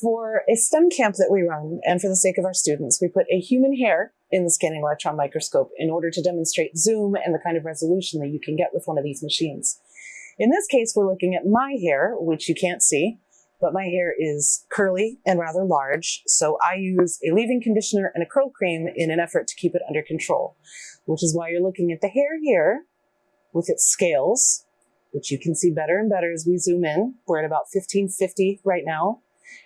For a STEM camp that we run, and for the sake of our students, we put a human hair in the scanning electron microscope in order to demonstrate zoom and the kind of resolution that you can get with one of these machines. In this case, we're looking at my hair, which you can't see, but my hair is curly and rather large, so I use a leave-in conditioner and a curl cream in an effort to keep it under control, which is why you're looking at the hair here, with its scales, which you can see better and better as we zoom in. We're at about 1550 right now.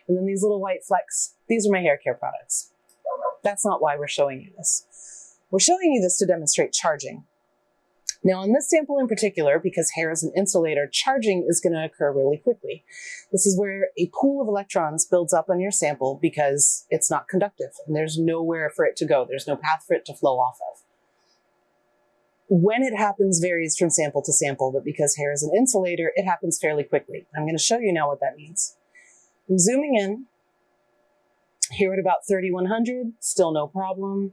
And then these little white flecks, these are my hair care products. That's not why we're showing you this. We're showing you this to demonstrate charging. Now on this sample in particular, because hair is an insulator, charging is going to occur really quickly. This is where a pool of electrons builds up on your sample because it's not conductive and there's nowhere for it to go. There's no path for it to flow off of. When it happens varies from sample to sample, but because hair is an insulator, it happens fairly quickly. I'm going to show you now what that means. I'm zooming in. Here at about 3100, still no problem.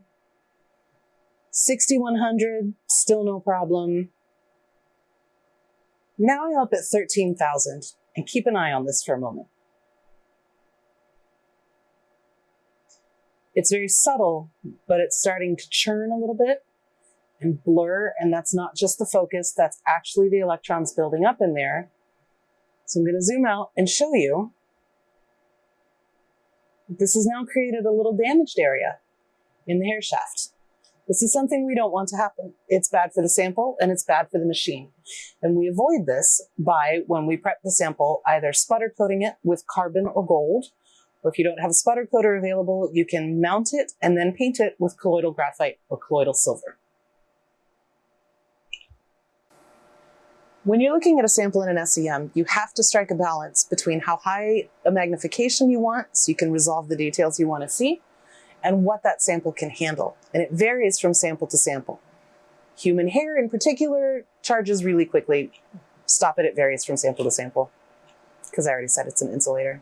6100, still no problem. Now I'm up at 13,000 and keep an eye on this for a moment. It's very subtle, but it's starting to churn a little bit and blur, and that's not just the focus, that's actually the electrons building up in there. So I'm gonna zoom out and show you. This has now created a little damaged area in the hair shaft. This is something we don't want to happen. It's bad for the sample and it's bad for the machine. And we avoid this by, when we prep the sample, either sputter coating it with carbon or gold, or if you don't have a sputter coater available, you can mount it and then paint it with colloidal graphite or colloidal silver. When you're looking at a sample in an SEM, you have to strike a balance between how high a magnification you want so you can resolve the details you want to see and what that sample can handle. And it varies from sample to sample. Human hair in particular charges really quickly. Stop it, it varies from sample to sample because I already said it's an insulator.